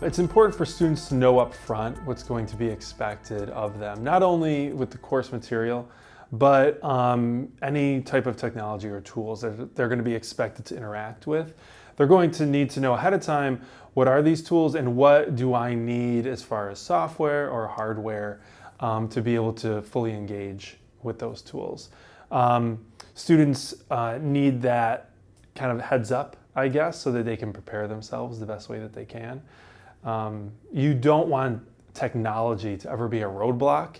It's important for students to know up front what's going to be expected of them, not only with the course material, but um, any type of technology or tools that they're going to be expected to interact with. They're going to need to know ahead of time what are these tools and what do I need as far as software or hardware um, to be able to fully engage with those tools. Um, students uh, need that kind of heads up, I guess, so that they can prepare themselves the best way that they can. Um, you don't want technology to ever be a roadblock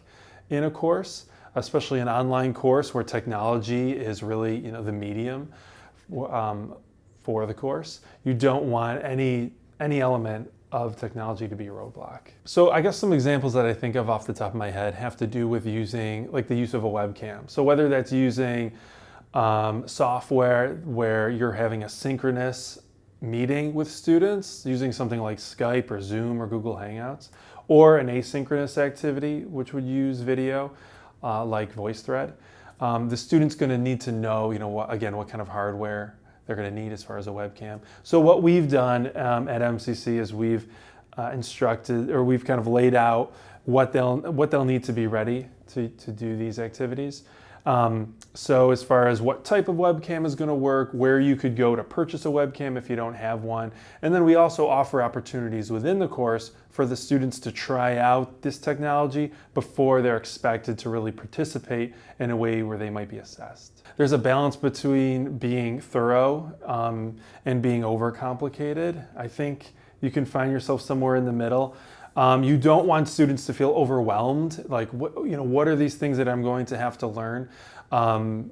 in a course, especially an online course where technology is really you know, the medium um, for the course. You don't want any, any element of technology to be a roadblock. So I guess some examples that I think of off the top of my head have to do with using, like the use of a webcam. So whether that's using um, software where you're having a synchronous meeting with students using something like Skype or Zoom or Google Hangouts, or an asynchronous activity which would use video uh, like VoiceThread. Um, the student's going to need to know, you know, what, again, what kind of hardware they're going to need as far as a webcam. So what we've done um, at MCC is we've uh, instructed, or we've kind of laid out what they'll what they'll need to be ready to, to do these activities. Um, so as far as what type of webcam is going to work, where you could go to purchase a webcam if you don't have one. And then we also offer opportunities within the course for the students to try out this technology before they're expected to really participate in a way where they might be assessed. There's a balance between being thorough um, and being overcomplicated. I think you can find yourself somewhere in the middle. Um, you don't want students to feel overwhelmed. Like, what, you know, what are these things that I'm going to have to learn um,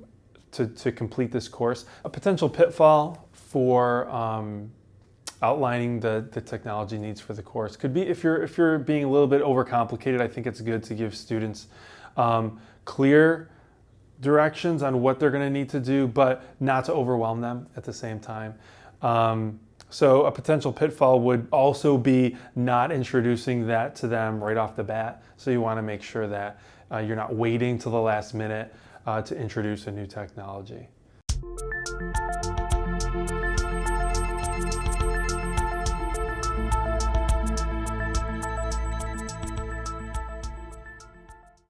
to, to complete this course? A potential pitfall for um, outlining the, the technology needs for the course could be if you're, if you're being a little bit overcomplicated, I think it's good to give students um, clear directions on what they're going to need to do, but not to overwhelm them at the same time. Um, so a potential pitfall would also be not introducing that to them right off the bat. So you want to make sure that uh, you're not waiting till the last minute uh, to introduce a new technology.